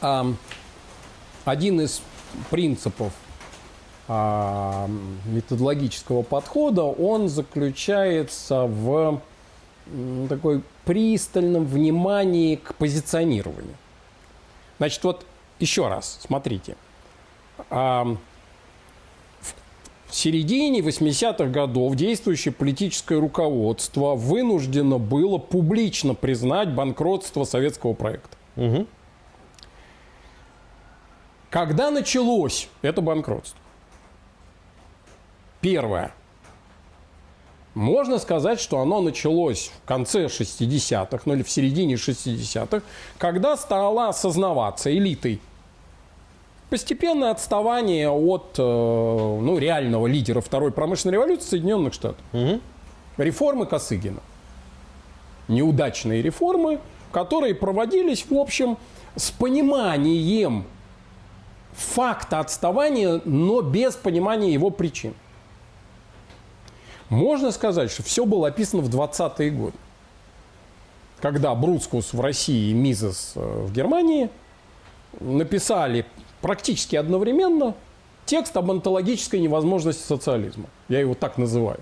один из принципов методологического подхода, он заключается в такой пристальном внимании к позиционированию. Значит, вот еще раз, смотрите. В середине 80-х годов действующее политическое руководство вынуждено было публично признать банкротство советского проекта. Угу. Когда началось это банкротство? Первое. Можно сказать, что оно началось в конце 60-х, ну или в середине 60-х, когда стала осознаваться элитой постепенное отставание от э, ну, реального лидера второй промышленной революции Соединенных Штатов. Угу. Реформы Косыгина. Неудачные реформы, которые проводились, в общем, с пониманием факта отставания, но без понимания его причин. Можно сказать, что все было описано в 20-е годы. Когда Бруцкус в России и Мизес э, в Германии написали практически одновременно текст об онтологической невозможности социализма. Я его так называю.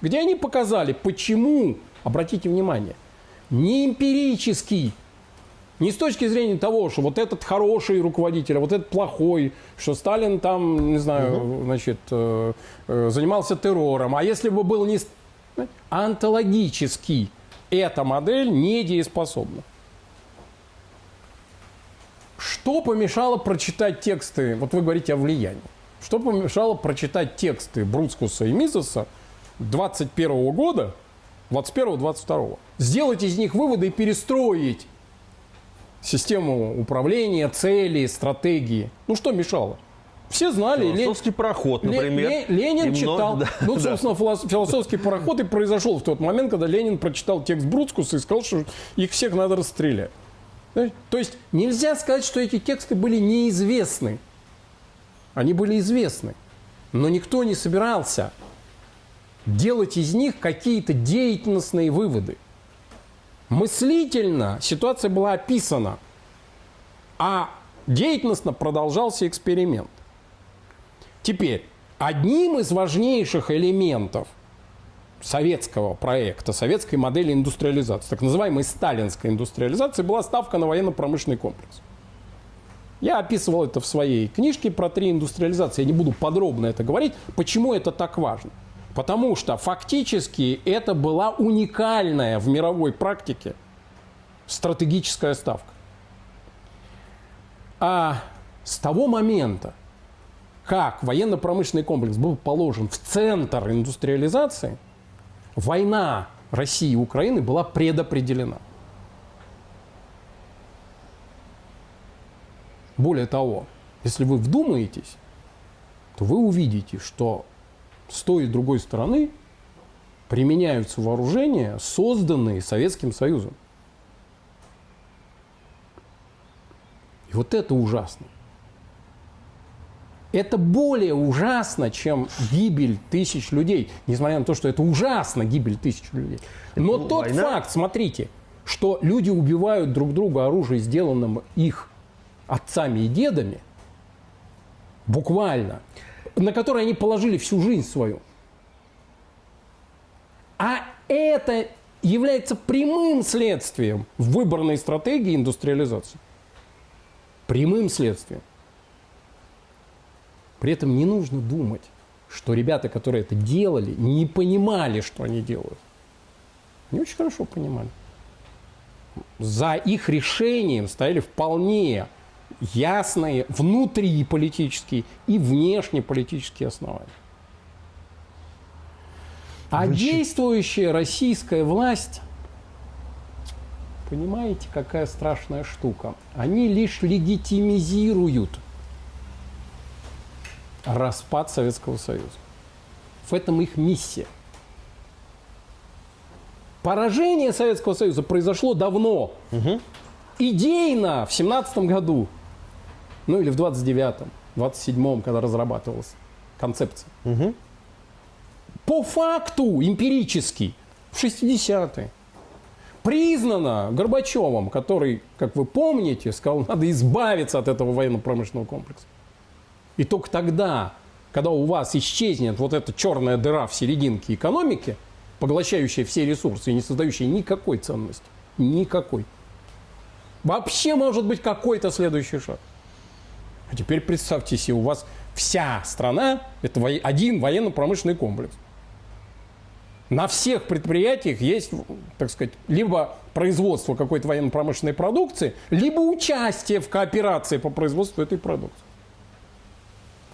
Где они показали, почему, обратите внимание, не эмпирический не с точки зрения того, что вот этот хороший руководитель, а вот этот плохой, что Сталин там, не знаю, угу. значит, э, э, занимался террором. А если бы был не... Антологически эта модель недееспособна. Что помешало прочитать тексты, вот вы говорите о влиянии, что помешало прочитать тексты Бруцкуса и Мизеса 21 года, 21-22? Сделать из них выводы и перестроить систему управления, цели, стратегии. Ну что мешало? Все знали. Философский Лен... проход, например. Ле... Ленин и читал. Много... Ну, собственно, да. философский пароход и произошел в тот момент, когда Ленин прочитал текст Бруцкуса и сказал, что их всех надо расстрелять. То есть нельзя сказать, что эти тексты были неизвестны. Они были известны. Но никто не собирался делать из них какие-то деятельностные выводы. Мыслительно ситуация была описана, а деятельностно продолжался эксперимент. Теперь, одним из важнейших элементов советского проекта, советской модели индустриализации, так называемой сталинской индустриализации, была ставка на военно-промышленный комплекс. Я описывал это в своей книжке про три индустриализации. Я не буду подробно это говорить. Почему это так важно? Потому что фактически это была уникальная в мировой практике стратегическая ставка. А с того момента, как военно-промышленный комплекс был положен в центр индустриализации, война России и Украины была предопределена. Более того, если вы вдумаетесь, то вы увидите, что с той и другой стороны применяются вооружения, созданные Советским Союзом. И вот это ужасно. Это более ужасно, чем гибель тысяч людей. Несмотря на то, что это ужасно, гибель тысяч людей. Но ну, тот война... факт, смотрите, что люди убивают друг друга оружием, сделанным их отцами и дедами, буквально – на который они положили всю жизнь свою. А это является прямым следствием выборной стратегии индустриализации. Прямым следствием. При этом не нужно думать, что ребята, которые это делали, не понимали, что они делают. Они очень хорошо понимали. За их решением стояли вполне ясные внутриполитические и внешнеполитические основания. А Значит... действующая российская власть, понимаете, какая страшная штука? Они лишь легитимизируют распад Советского Союза. В этом их миссия. Поражение Советского Союза произошло давно. Угу. Идейно в 17 году ну или в 29-м, 27-м, когда разрабатывалась концепция. Угу. По факту, эмпирически, в 60-е. признано Горбачевым, который, как вы помните, сказал, надо избавиться от этого военно-промышленного комплекса. И только тогда, когда у вас исчезнет вот эта черная дыра в серединке экономики, поглощающая все ресурсы и не создающая никакой ценности, никакой, вообще может быть какой-то следующий шаг. А теперь представьте себе, у вас вся страна – это один военно-промышленный комплекс. На всех предприятиях есть, так сказать, либо производство какой-то военно-промышленной продукции, либо участие в кооперации по производству этой продукции.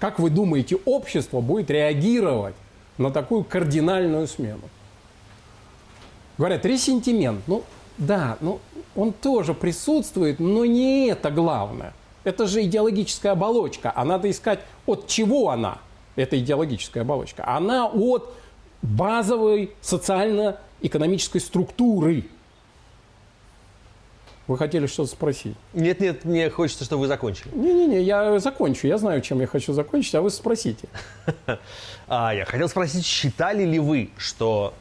Как вы думаете, общество будет реагировать на такую кардинальную смену? Говорят, ресентимент. Ну, да, ну, он тоже присутствует, но не это главное. Это же идеологическая оболочка. А надо искать, от чего она, эта идеологическая оболочка. Она от базовой социально-экономической структуры. Вы хотели что-то спросить? Нет, нет, мне хочется, чтобы вы закончили. Не-не-не, я закончу. Я знаю, чем я хочу закончить, а вы спросите. А, я хотел спросить, считали ли вы, что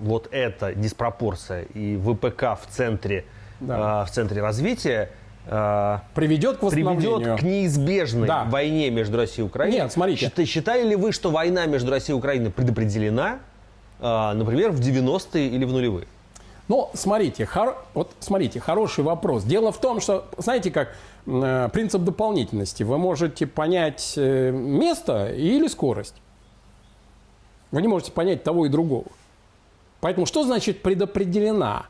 вот эта диспропорция и ВПК в центре, да. в центре развития Э, приведет к приведет к неизбежной да. войне между Россией и Украиной. Нет, смотрите. Считали ли вы, что война между Россией и Украиной предопределена, э, например, в 90-е или в нулевые? Ну, смотрите, хор... вот смотрите, хороший вопрос. Дело в том, что, знаете, как э, принцип дополнительности. Вы можете понять э, место или скорость. Вы не можете понять того и другого. Поэтому что значит предопределена?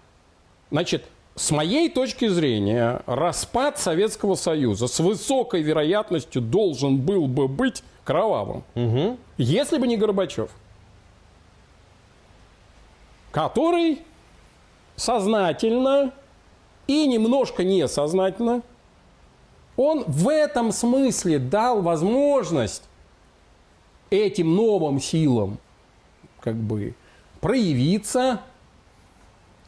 Значит, с моей точки зрения, распад Советского Союза с высокой вероятностью должен был бы быть кровавым. Угу. Если бы не Горбачев, который сознательно и немножко несознательно, он в этом смысле дал возможность этим новым силам как бы проявиться,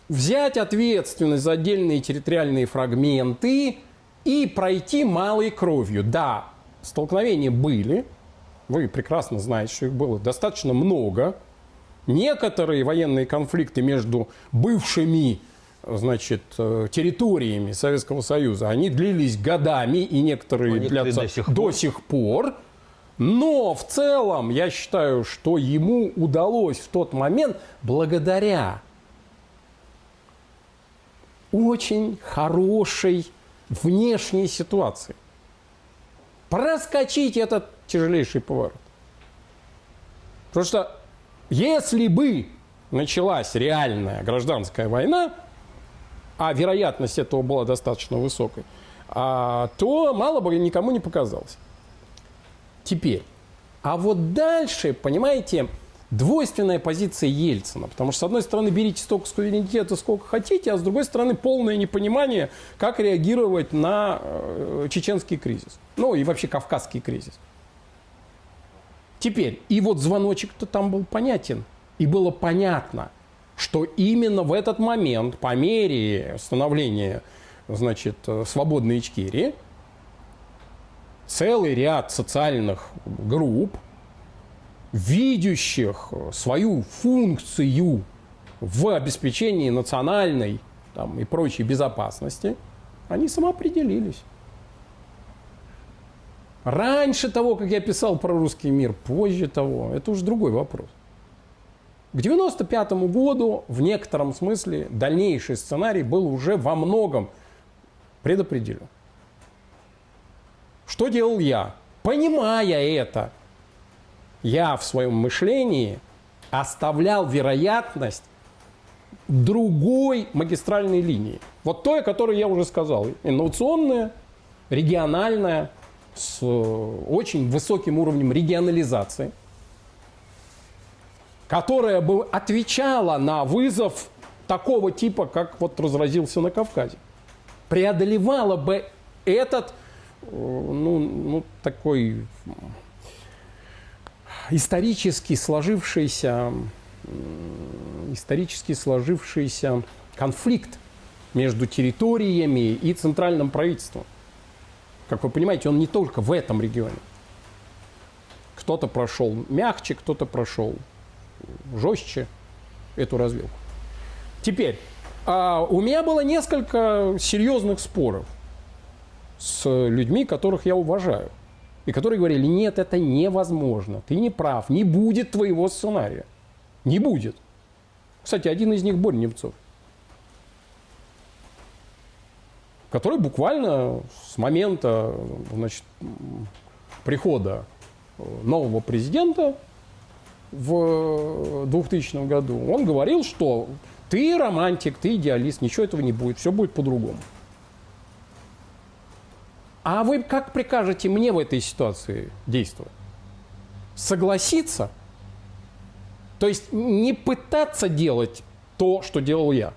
взять ответственность за отдельные территориальные фрагменты и пройти малой кровью. Да, столкновения были, вы прекрасно знаете, что их было достаточно много. Некоторые военные конфликты между бывшими значит, э, территориями Советского Союза, они длились годами, и некоторые они длятся до сих, до сих пор. Но в целом я считаю, что ему удалось в тот момент, благодаря очень хорошей внешней ситуации. Проскочить этот тяжелейший поворот. Потому что если бы началась реальная гражданская война, а вероятность этого была достаточно высокой, а, то мало бы никому не показалось. Теперь. А вот дальше, понимаете, двойственная позиция Ельцина. Потому что, с одной стороны, берите столько суверенитета, сколько хотите, а с другой стороны, полное непонимание, как реагировать на э, чеченский кризис. Ну и вообще кавказский кризис. Теперь, и вот звоночек-то там был понятен. И было понятно, что именно в этот момент, по мере становления значит, свободной Ичкерии, целый ряд социальных групп – видящих свою функцию в обеспечении национальной там, и прочей безопасности, они самоопределились. Раньше того, как я писал про русский мир, позже того, это уже другой вопрос. К 1995 году в некотором смысле дальнейший сценарий был уже во многом предопределен. Что делал я? Понимая это, я в своем мышлении оставлял вероятность другой магистральной линии. Вот той, о которой я уже сказал. Инновационная, региональная, с очень высоким уровнем регионализации, которая бы отвечала на вызов такого типа, как вот разразился на Кавказе. Преодолевала бы этот, э, ну, ну такой исторически сложившийся, исторически сложившийся конфликт между территориями и центральным правительством. Как вы понимаете, он не только в этом регионе. Кто-то прошел мягче, кто-то прошел жестче эту развилку. Теперь, а, у меня было несколько серьезных споров с людьми, которых я уважаю. И которые говорили, нет, это невозможно, ты не прав, не будет твоего сценария. Не будет. Кстати, один из них Борь Немцов. Который буквально с момента значит, прихода нового президента в 2000 году, он говорил, что ты романтик, ты идеалист, ничего этого не будет, все будет по-другому. А вы как прикажете мне в этой ситуации действовать? Согласиться? То есть не пытаться делать то, что делал я.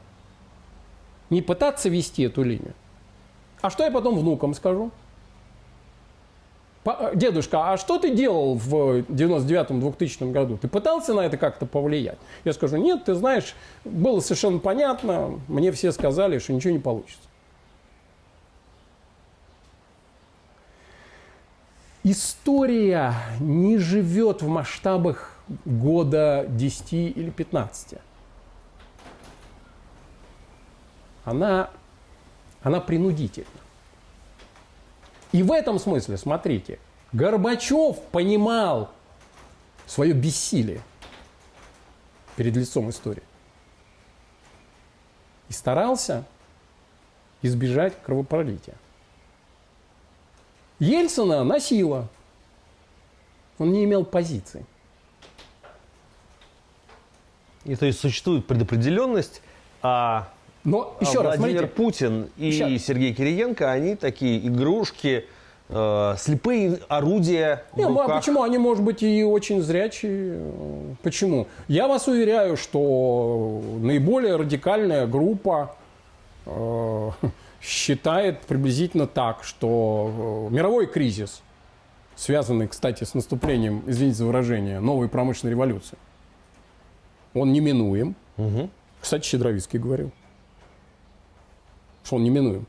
Не пытаться вести эту линию. А что я потом внукам скажу? Дедушка, а что ты делал в 99-2000 году? Ты пытался на это как-то повлиять? Я скажу, нет, ты знаешь, было совершенно понятно, мне все сказали, что ничего не получится. История не живет в масштабах года 10 или 15. Она, она принудительна. И в этом смысле, смотрите, Горбачев понимал свое бессилие перед лицом истории. И старался избежать кровопролития. Ельцина носила. Он не имел позиции. И то есть существует предопределенность, а, Но еще а раз, Владимир смотрите, Путин и Сейчас. Сергей Кириенко, они такие игрушки, э, слепые орудия Не, ну, а почему они, может быть, и очень зрячие? Почему? Я вас уверяю, что наиболее радикальная группа э, считает приблизительно так, что э, мировой кризис, связанный, кстати, с наступлением, извините за выражение, новой промышленной революции, он неминуем. Мгм. Кстати, Щедровицкий говорил, что он неминуем.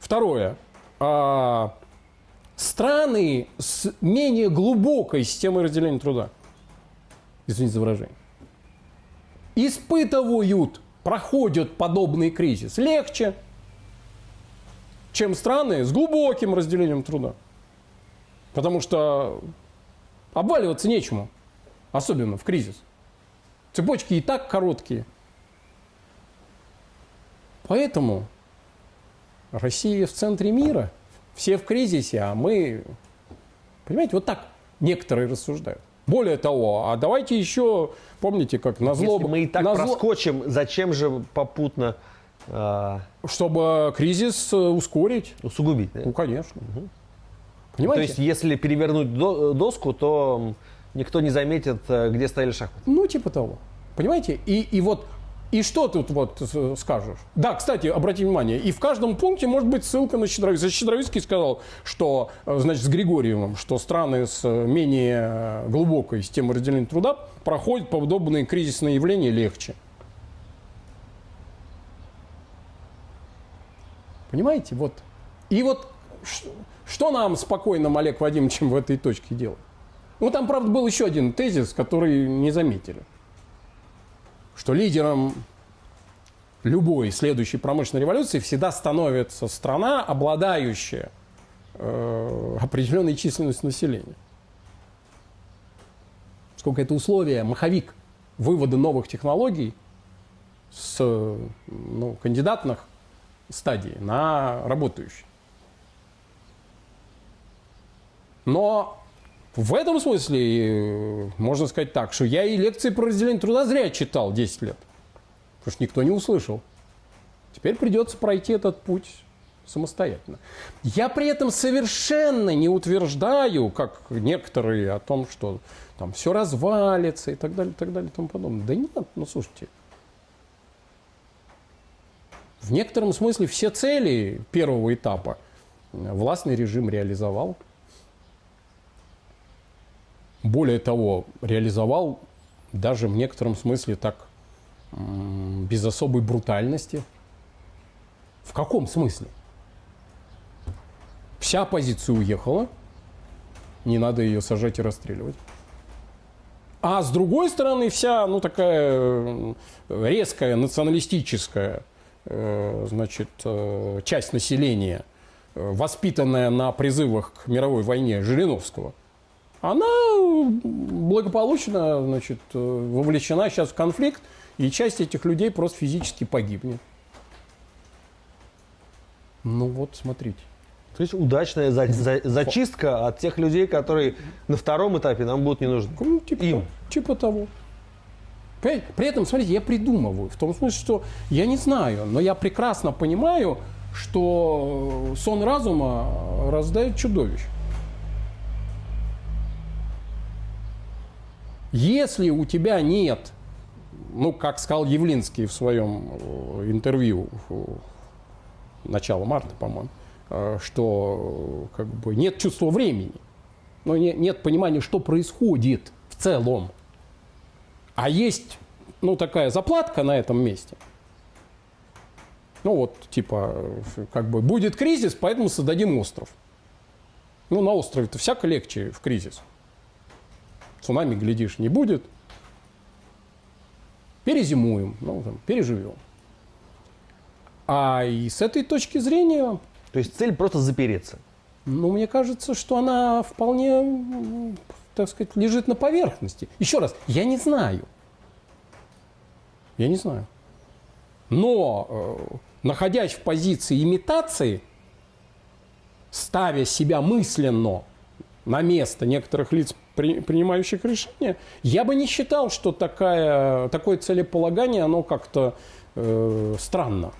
Второе. А, страны с менее глубокой системой разделения труда, извините за выражение, испытывают, проходят подобный кризис легче, чем страны с глубоким разделением труда. Потому что обваливаться нечему, особенно в кризис. Цепочки и так короткие. Поэтому Россия в центре мира, все в кризисе, а мы, понимаете, вот так некоторые рассуждают. Более того, а давайте еще, помните, как на зло... Если мы и так на зло- проскочим, зачем же попутно Чтобы кризис э, ускорить. усугубить? да? Ну, конечно. То Понимаете? есть, если перевернуть до- доску, то никто не заметит, э, где стояли шахматы. Ну, типа того. Понимаете? И, и вот и что тут вот скажешь? Да, кстати, обратите внимание, и в каждом пункте может быть ссылка на Щедровицкий. Щедровицкий сказал, что, э, значит, с Григорьевым, что страны с э, менее э, глубокой системой разделения труда проходят подобные кризисные явления легче. Понимаете? Вот. И вот что нам спокойно, Олег Вадимовичем, в этой точке делать? Ну, там, правда, был еще один тезис, который не заметили что лидером любой следующей промышленной революции всегда становится страна, обладающая э, определенной численностью населения. Сколько это условие, маховик вывода новых технологий с ну, кандидатных стадий на работающие. Но в этом смысле э, можно сказать так, что я и лекции про разделение труда зря читал 10 лет. Потому что никто не услышал. Теперь придется пройти этот путь самостоятельно. Я при этом совершенно не утверждаю, как некоторые, о том, что там все развалится и так далее, и так далее, и тому подобное. Да нет, ну слушайте. В некотором смысле все цели первого этапа властный режим реализовал. Более того, реализовал даже в некотором смысле так без особой брутальности. В каком смысле? Вся оппозиция уехала, не надо ее сажать и расстреливать. А с другой стороны, вся ну, такая резкая националистическая значит, часть населения, воспитанная на призывах к мировой войне Жириновского, она благополучно значит, вовлечена сейчас в конфликт, и часть этих людей просто физически погибнет. Ну вот, смотрите. То есть удачная за, за, зачистка от тех людей, которые на втором этапе нам будут не нужны. Ну, типа, Им. Типа того. При этом, смотрите, я придумываю. В том смысле, что я не знаю, но я прекрасно понимаю, что сон разума раздает чудовищ. Если у тебя нет, ну, как сказал Явлинский в своем э, интервью начала марта, по-моему, Э, что как бы нет чувства времени, но не, нет понимания, что происходит в целом. А есть ну, такая заплатка на этом месте. Ну вот, типа, как бы будет кризис, поэтому создадим остров. Ну, на острове-то всяко легче в кризис. Цунами, глядишь, не будет. Перезимуем, ну, там, переживем. А и с этой точки зрения то есть цель просто запереться. Ну, мне кажется, что она вполне, так сказать, лежит на поверхности. Еще раз, я не знаю. Я не знаю. Но, э, находясь в позиции имитации, ставя себя мысленно на место некоторых лиц, при, принимающих решения, я бы не считал, что такая, такое целеполагание, оно как-то э, странно.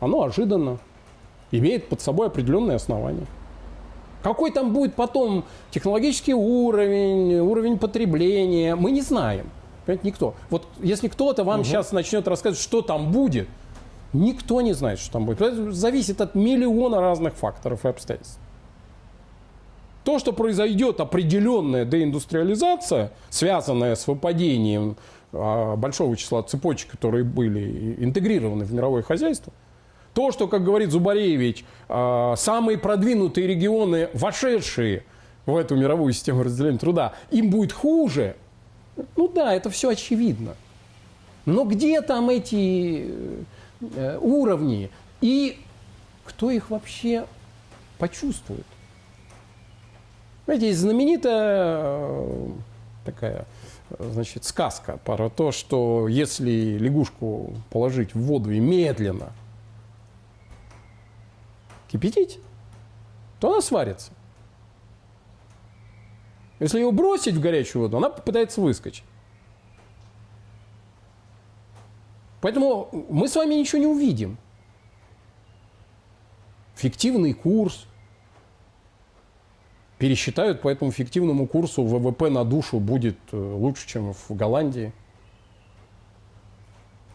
Оно ожиданно имеет под собой определенные основания. Какой там будет потом технологический уровень, уровень потребления, мы не знаем. Понимаете, никто. Вот если кто-то вам угу. сейчас начнет рассказывать, что там будет, никто не знает, что там будет. Это зависит от миллиона разных факторов и обстоятельств. То, что произойдет определенная деиндустриализация, связанная с выпадением а, большого числа цепочек, которые были интегрированы в мировое хозяйство – то, что, как говорит Зубаревич, а, самые продвинутые регионы, вошедшие в эту мировую систему разделения труда, им будет хуже, ну да, это все очевидно. Но где там эти э, уровни и кто их вообще почувствует? Знаете, есть знаменитая э, такая значит, сказка про то, что если лягушку положить в воду и медленно – кипятить, то она сварится. Если ее бросить в горячую воду, она попытается выскочить. Поэтому мы с вами ничего не увидим. Фиктивный курс. Пересчитают по этому фиктивному курсу ВВП на душу будет э, лучше, чем в Голландии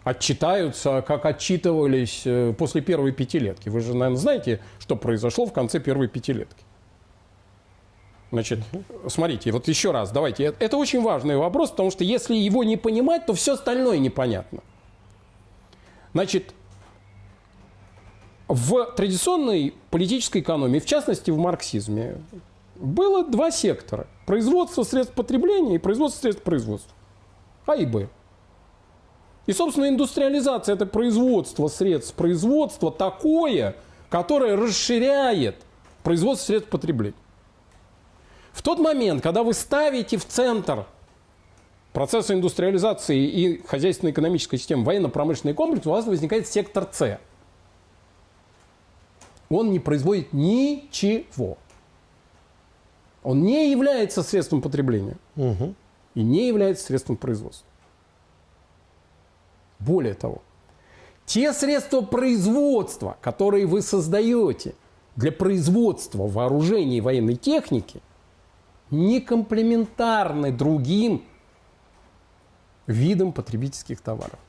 отчитаются, как отчитывались э, после первой пятилетки. Вы же, наверное, знаете, что произошло в конце первой пятилетки. Значит, смотрите, вот еще раз, давайте. Это очень важный вопрос, потому что если его не понимать, то все остальное непонятно. Значит, в традиционной политической экономии, в частности в марксизме, было два сектора. Производство средств потребления и производство средств производства. А и Б. И, собственно, индустриализация – это производство средств производства такое, которое расширяет производство средств потребления. В тот момент, когда вы ставите в центр процесса индустриализации и хозяйственно-экономической системы военно-промышленный комплекс, у вас возникает сектор С. Он не производит ничего. Он не является средством потребления угу. и не является средством производства. Более того, те средства производства, которые вы создаете для производства вооружений и военной техники, не комплементарны другим видам потребительских товаров.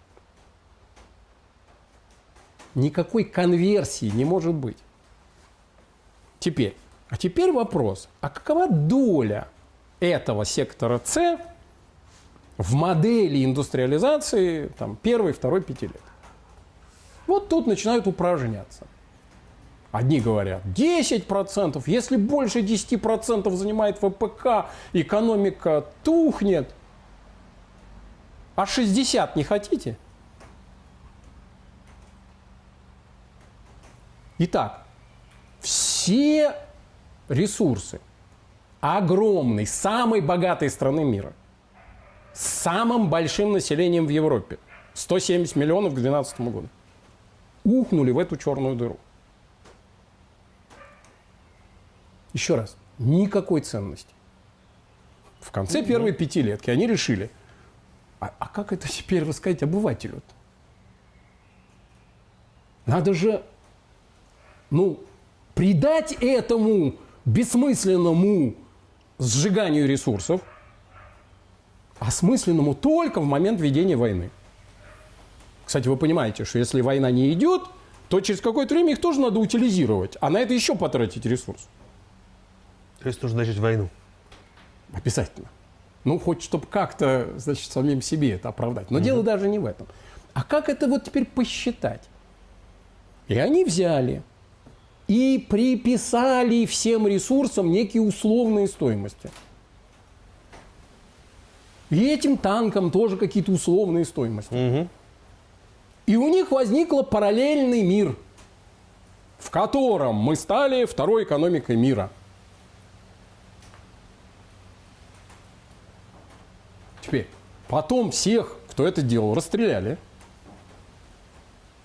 Никакой конверсии не может быть. Теперь, а теперь вопрос, а какова доля этого сектора С в модели индустриализации там, первой, второй пятилетки. Вот тут начинают упражняться. Одни говорят 10%, если больше 10% занимает ВПК, экономика тухнет. А 60 не хотите? Итак, все ресурсы огромной, самой богатой страны мира, с самым большим населением в Европе, 170 миллионов к 2012 году, ухнули в эту черную дыру. Еще раз, никакой ценности. В конце первой пятилетки они решили, а, а как это теперь рассказать обывателю? -то? Надо же, ну, придать этому бессмысленному сжиганию ресурсов, осмысленному только в момент ведения войны. Кстати, вы понимаете, что если война не идет, то через какое-то время их тоже надо утилизировать, а на это еще потратить ресурс. То есть нужно начать войну? Обязательно. Ну, хоть чтобы как-то, значит, самим себе это оправдать. Но угу. дело даже не в этом. А как это вот теперь посчитать? И они взяли и приписали всем ресурсам некие условные стоимости. И этим танкам тоже какие-то условные стоимости. Угу. И у них возник параллельный мир, в котором мы стали второй экономикой мира – Теперь, потом всех, кто это делал, расстреляли.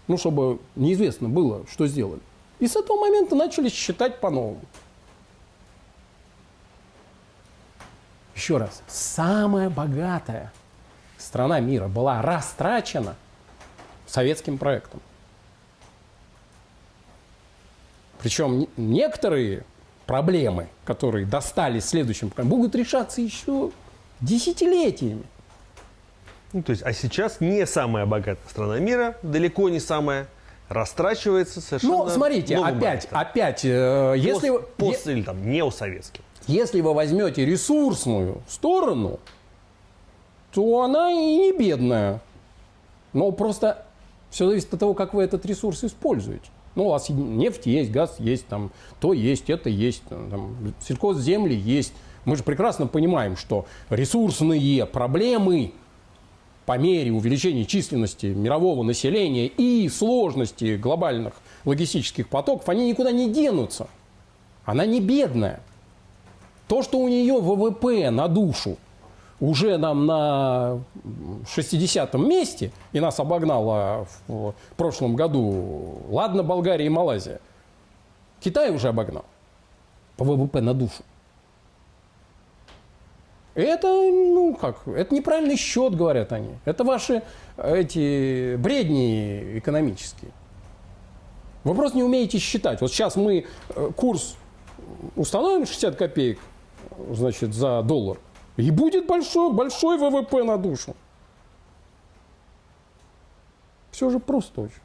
Ну, чтобы неизвестно было, что сделали. И с этого момента начали считать по-новому. Еще раз, самая богатая страна мира была растрачена советским проектом. Причем некоторые проблемы, которые достались следующим, будут решаться еще Десятилетиями. Ну, то есть, а сейчас не самая богатая страна мира, далеко не самая, растрачивается совершенно Ну, смотрите, опять, опять, э, если... Пост, пост, или там неосоветский. Если вы возьмете ресурсную сторону, то она и не бедная. Но просто все зависит от того, как вы этот ресурс используете. Ну, у вас нефть есть, газ есть, там, то есть, это есть, там, сельхозземли есть. Мы же прекрасно понимаем, что ресурсные проблемы по мере увеличения численности мирового населения и сложности глобальных логистических потоков, они никуда не денутся. Она не бедная. То, что у нее ВВП на душу уже нам на 60-м месте, и нас обогнала в прошлом году, ладно, Болгария и Малайзия, Китай уже обогнал по ВВП на душу. Это, ну как, это неправильный счет, говорят они. Это ваши эти бредни экономические. Вы просто не умеете считать. Вот сейчас мы э, курс установим 60 копеек, значит, за доллар, и будет большой, большой ВВП на душу. Все же просто очень.